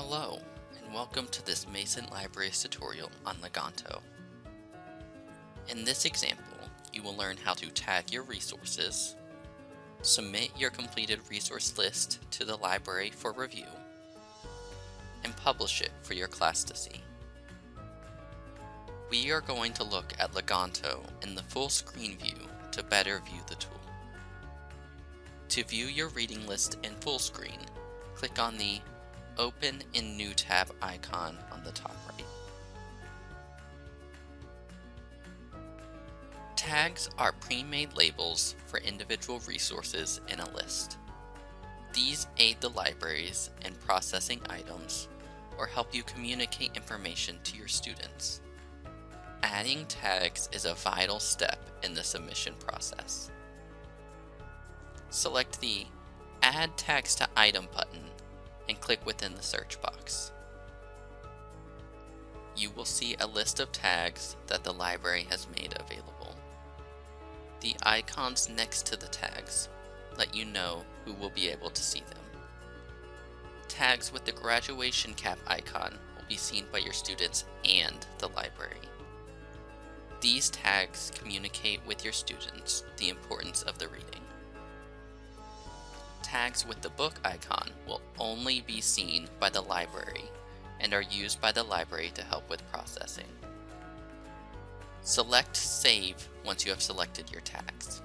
Hello, and welcome to this Mason Libraries tutorial on Leganto. In this example, you will learn how to tag your resources, submit your completed resource list to the library for review, and publish it for your class to see. We are going to look at Leganto in the full screen view to better view the tool. To view your reading list in full screen, click on the Open in New tab icon on the top right. Tags are pre-made labels for individual resources in a list. These aid the libraries in processing items or help you communicate information to your students. Adding tags is a vital step in the submission process. Select the Add Tags to Item button and click within the search box. You will see a list of tags that the library has made available. The icons next to the tags let you know who will be able to see them. Tags with the graduation cap icon will be seen by your students and the library. These tags communicate with your students the importance of the reading. Tags with the book icon will only be seen by the library and are used by the library to help with processing. Select Save once you have selected your tags.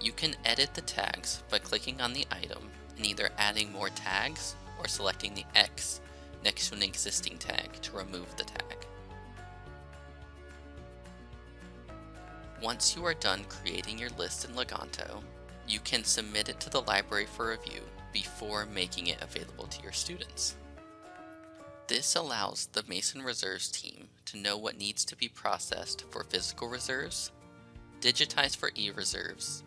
You can edit the tags by clicking on the item and either adding more tags or selecting the X next to an existing tag to remove the tag. Once you are done creating your list in Leganto, you can submit it to the library for review before making it available to your students. This allows the Mason Reserves team to know what needs to be processed for physical reserves, digitized for e-reserves,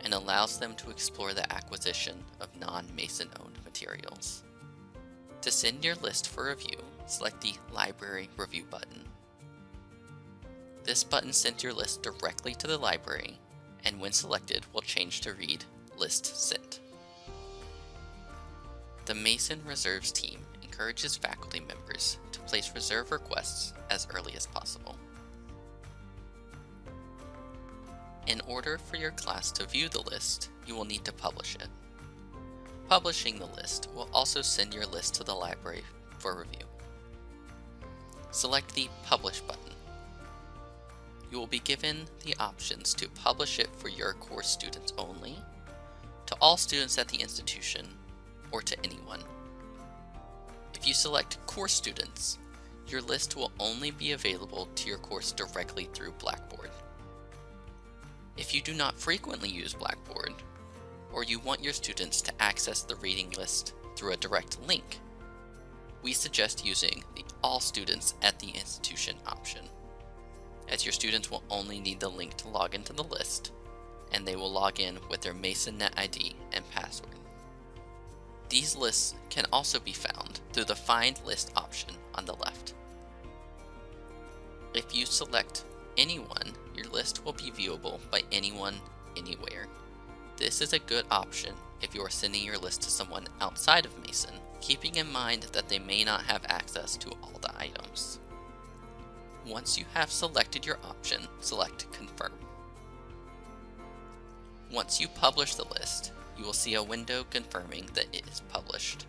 and allows them to explore the acquisition of non-Mason owned materials. To send your list for review, select the Library Review button. This button sends your list directly to the library, and when selected will change to read List Sent. The Mason Reserves team encourages faculty members to place reserve requests as early as possible. In order for your class to view the list, you will need to publish it. Publishing the list will also send your list to the library for review. Select the Publish button you will be given the options to publish it for your course students only, to all students at the institution, or to anyone. If you select course students, your list will only be available to your course directly through Blackboard. If you do not frequently use Blackboard, or you want your students to access the reading list through a direct link, we suggest using the All Students at the Institution option as your students will only need the link to log into the list, and they will log in with their MasonNet ID and password. These lists can also be found through the Find List option on the left. If you select anyone, your list will be viewable by anyone, anywhere. This is a good option if you are sending your list to someone outside of Mason, keeping in mind that they may not have access to all the items. Once you have selected your option, select Confirm. Once you publish the list, you will see a window confirming that it is published,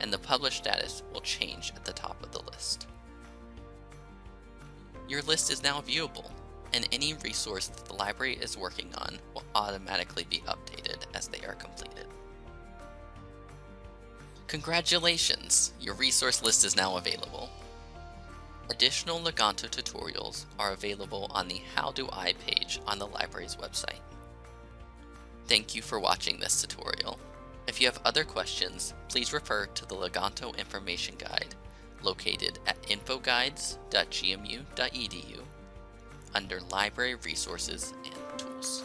and the published status will change at the top of the list. Your list is now viewable, and any resource that the library is working on will automatically be updated as they are completed. Congratulations! Your resource list is now available. Additional Leganto tutorials are available on the How Do I page on the library's website. Thank you for watching this tutorial. If you have other questions, please refer to the Leganto Information Guide located at infoguides.gmu.edu under Library Resources and Tools.